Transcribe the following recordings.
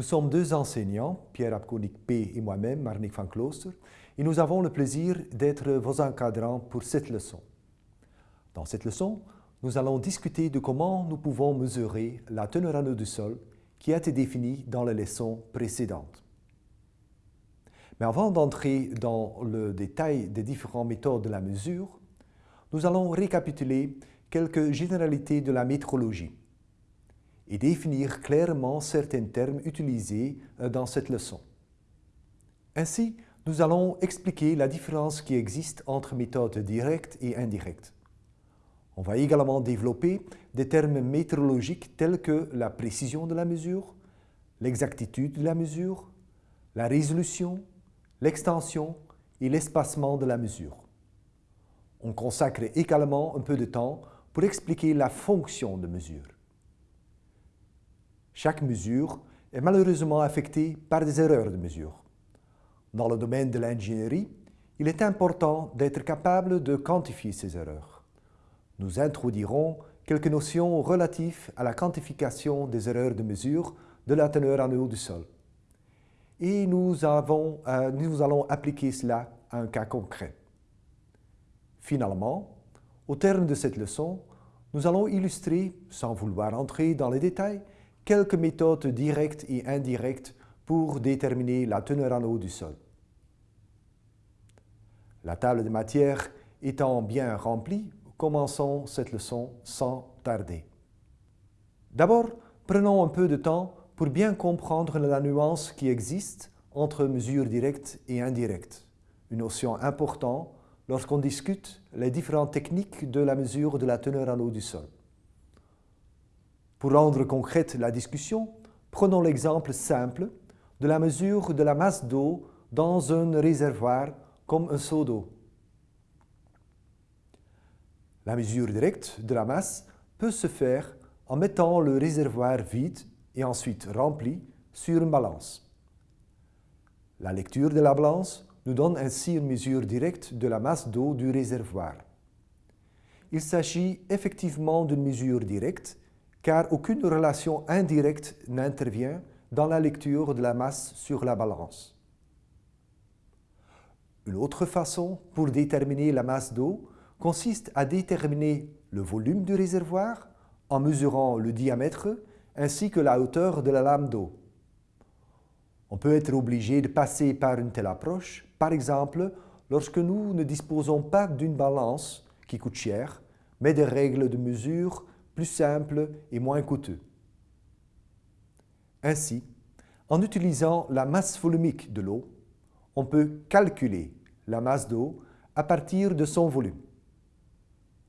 Nous sommes deux enseignants, Pierre Apkonik P. et moi-même, Marnik van Klooster, et nous avons le plaisir d'être vos encadrants pour cette leçon. Dans cette leçon, nous allons discuter de comment nous pouvons mesurer la teneur en eau du sol qui a été définie dans la leçon précédente. Mais avant d'entrer dans le détail des différentes méthodes de la mesure, nous allons récapituler quelques généralités de la métrologie et définir clairement certains termes utilisés euh, dans cette leçon. Ainsi, nous allons expliquer la différence qui existe entre méthodes directes et indirectes. On va également développer des termes métrologiques tels que la précision de la mesure, l'exactitude de la mesure, la résolution, l'extension et l'espacement de la mesure. On consacre également un peu de temps pour expliquer la fonction de mesure. Chaque mesure est malheureusement affectée par des erreurs de mesure. Dans le domaine de l'ingénierie, il est important d'être capable de quantifier ces erreurs. Nous introduirons quelques notions relatives à la quantification des erreurs de mesure de la teneur en eau du sol. Et nous, euh, nous allons appliquer cela à un cas concret. Finalement, au terme de cette leçon, nous allons illustrer, sans vouloir entrer dans les détails, quelques méthodes directes et indirectes pour déterminer la teneur en eau du sol. La table de matière étant bien remplie, commençons cette leçon sans tarder. D'abord, prenons un peu de temps pour bien comprendre la nuance qui existe entre mesure directe et indirecte, une notion importante lorsqu'on discute les différentes techniques de la mesure de la teneur en eau du sol. Pour rendre concrète la discussion, prenons l'exemple simple de la mesure de la masse d'eau dans un réservoir comme un seau d'eau. La mesure directe de la masse peut se faire en mettant le réservoir vide et ensuite rempli sur une balance. La lecture de la balance nous donne ainsi une mesure directe de la masse d'eau du réservoir. Il s'agit effectivement d'une mesure directe car aucune relation indirecte n'intervient dans la lecture de la masse sur la balance. Une autre façon pour déterminer la masse d'eau consiste à déterminer le volume du réservoir en mesurant le diamètre ainsi que la hauteur de la lame d'eau. On peut être obligé de passer par une telle approche, par exemple, lorsque nous ne disposons pas d'une balance qui coûte cher, mais des règles de mesure plus simple et moins coûteux. Ainsi, en utilisant la masse volumique de l'eau, on peut calculer la masse d'eau à partir de son volume.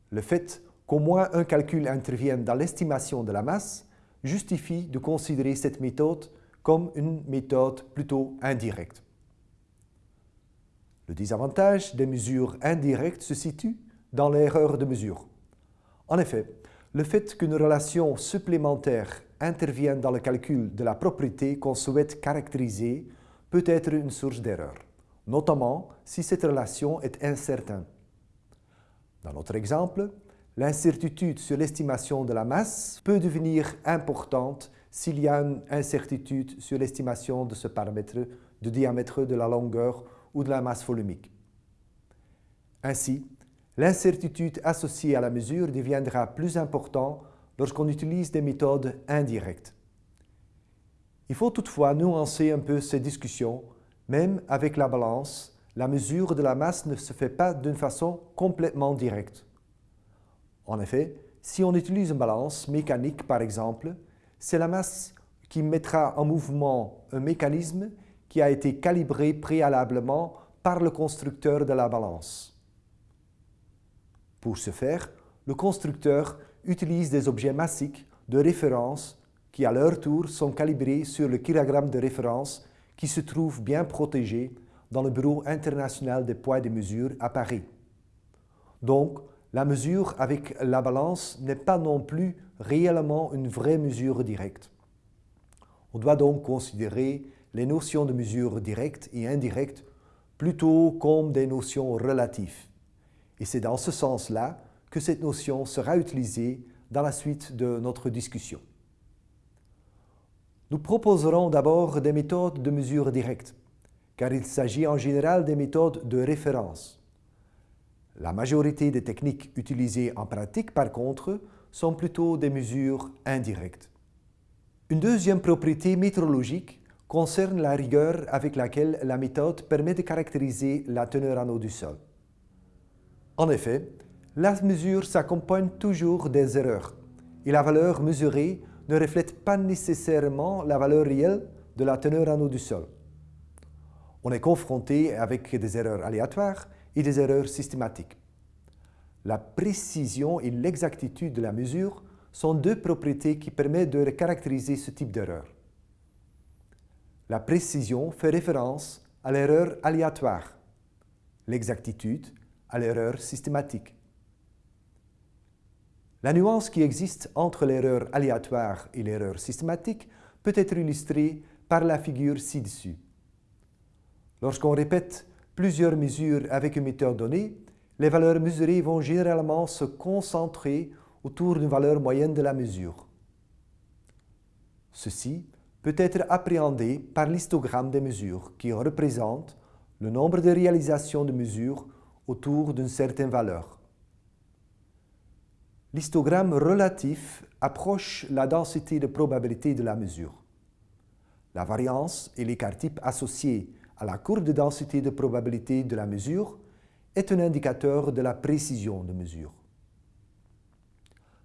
Le fait qu'au moins un calcul intervienne dans l'estimation de la masse justifie de considérer cette méthode comme une méthode plutôt indirecte. Le désavantage des mesures indirectes se situe dans l'erreur de mesure. En effet, le fait qu'une relation supplémentaire intervienne dans le calcul de la propriété qu'on souhaite caractériser peut être une source d'erreur, notamment si cette relation est incertaine. Dans notre exemple, l'incertitude sur l'estimation de la masse peut devenir importante s'il y a une incertitude sur l'estimation de ce paramètre de diamètre de la longueur ou de la masse volumique. Ainsi, L'incertitude associée à la mesure deviendra plus importante lorsqu'on utilise des méthodes indirectes. Il faut toutefois nuancer un peu ces discussions. Même avec la balance, la mesure de la masse ne se fait pas d'une façon complètement directe. En effet, si on utilise une balance mécanique par exemple, c'est la masse qui mettra en mouvement un mécanisme qui a été calibré préalablement par le constructeur de la balance. Pour ce faire, le constructeur utilise des objets massiques de référence qui à leur tour sont calibrés sur le kilogramme de référence qui se trouve bien protégé dans le Bureau international des poids et des mesures à Paris. Donc, la mesure avec la balance n'est pas non plus réellement une vraie mesure directe. On doit donc considérer les notions de mesure directe et indirecte plutôt comme des notions relatives. Et c'est dans ce sens-là que cette notion sera utilisée dans la suite de notre discussion. Nous proposerons d'abord des méthodes de mesure directe, car il s'agit en général des méthodes de référence. La majorité des techniques utilisées en pratique, par contre, sont plutôt des mesures indirectes. Une deuxième propriété météorologique concerne la rigueur avec laquelle la méthode permet de caractériser la teneur en eau du sol. En effet, la mesure s'accompagne toujours des erreurs et la valeur mesurée ne reflète pas nécessairement la valeur réelle de la teneur en eau du sol. On est confronté avec des erreurs aléatoires et des erreurs systématiques. La précision et l'exactitude de la mesure sont deux propriétés qui permettent de caractériser ce type d'erreur. La précision fait référence à l'erreur aléatoire, l'exactitude l'erreur systématique. La nuance qui existe entre l'erreur aléatoire et l'erreur systématique peut être illustrée par la figure ci-dessus. Lorsqu'on répète plusieurs mesures avec une méthode donnée, les valeurs mesurées vont généralement se concentrer autour d'une valeur moyenne de la mesure. Ceci peut être appréhendé par l'histogramme des mesures qui représente le nombre de réalisations de mesures autour d'une certaine valeur. L'histogramme relatif approche la densité de probabilité de la mesure. La variance et l'écart type associés à la courbe de densité de probabilité de la mesure est un indicateur de la précision de mesure.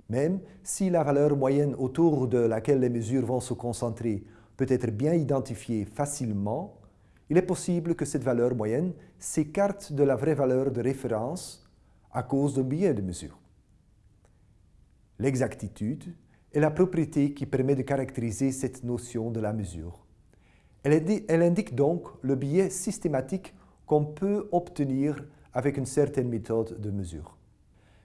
Même si la valeur moyenne autour de laquelle les mesures vont se concentrer peut être bien identifiée facilement, il est possible que cette valeur moyenne s'écarte de la vraie valeur de référence à cause d'un biais de mesure. L'exactitude est la propriété qui permet de caractériser cette notion de la mesure. Elle, indique donc le biais systématique qu'on peut obtenir avec une certaine méthode de mesure.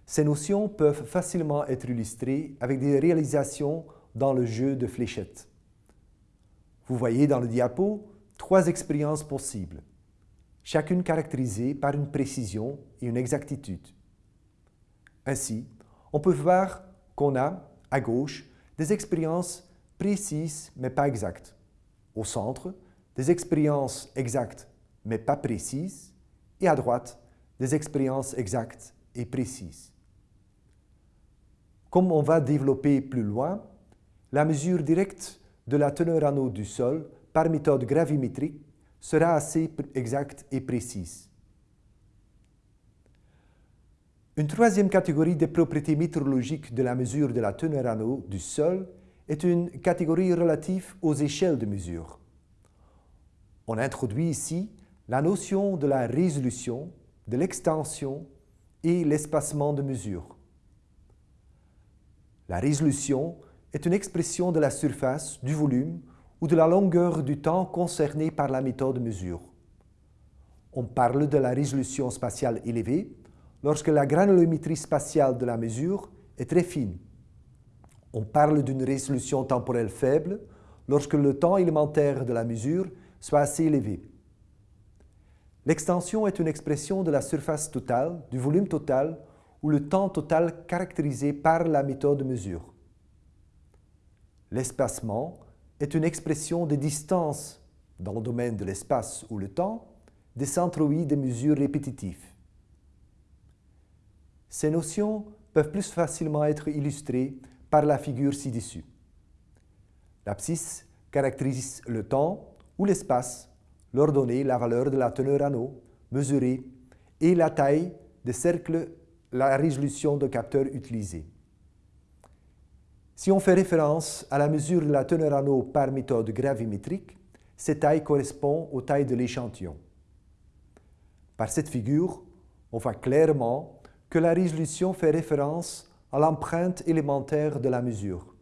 Ces notions peuvent facilement être illustrées avec des réalisations dans le jeu de fléchettes. Vous voyez dans le diapo trois expériences possibles, chacune caractérisée par une précision et une exactitude. Ainsi, on peut voir qu'on a, à gauche, des expériences précises mais pas exactes. Au centre, des expériences exactes mais pas précises. Et à droite, des expériences exactes et précises. Comme on va développer plus loin, la mesure directe de la teneur en eau du sol par méthode gravimétrique sera assez exacte et précise. Une troisième catégorie des propriétés météorologiques de la mesure de la teneur en eau du sol est une catégorie relative aux échelles de mesure. On introduit ici la notion de la résolution, de l'extension et l'espacement de mesure. La résolution est une expression de la surface, du volume ou de la longueur du temps concerné par la méthode de mesure. On parle de la résolution spatiale élevée lorsque la granulométrie spatiale de la mesure est très fine. On parle d'une résolution temporelle faible lorsque le temps élémentaire de la mesure soit assez élevé. L'extension est une expression de la surface totale, du volume total ou le temps total caractérisé par la méthode de mesure. L'espacement est une expression des distances dans le domaine de l'espace ou le temps des centroïdes des mesures répétitives. Ces notions peuvent plus facilement être illustrées par la figure ci-dessus. L'abscisse caractérise le temps ou l'espace, leur donner la valeur de la teneur en eau mesurée et la taille des cercles, la résolution de capteur utilisé. Si on fait référence à la mesure de la teneur en eau par méthode gravimétrique, cette taille correspond aux tailles de l'échantillon. Par cette figure, on voit clairement que la résolution fait référence à l'empreinte élémentaire de la mesure.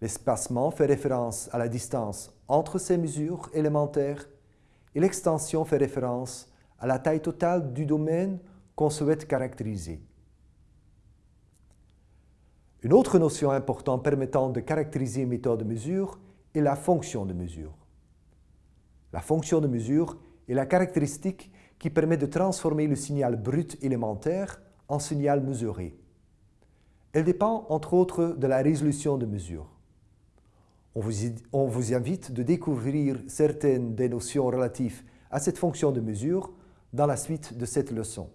L'espacement fait référence à la distance entre ces mesures élémentaires et l'extension fait référence à la taille totale du domaine qu'on souhaite caractériser. Une autre notion importante permettant de caractériser une méthode de mesure est la fonction de mesure. La fonction de mesure est la caractéristique qui permet de transformer le signal brut élémentaire en signal mesuré. Elle dépend entre autres de la résolution de mesure. On vous, invite de découvrir certaines des notions relatives à cette fonction de mesure dans la suite de cette leçon.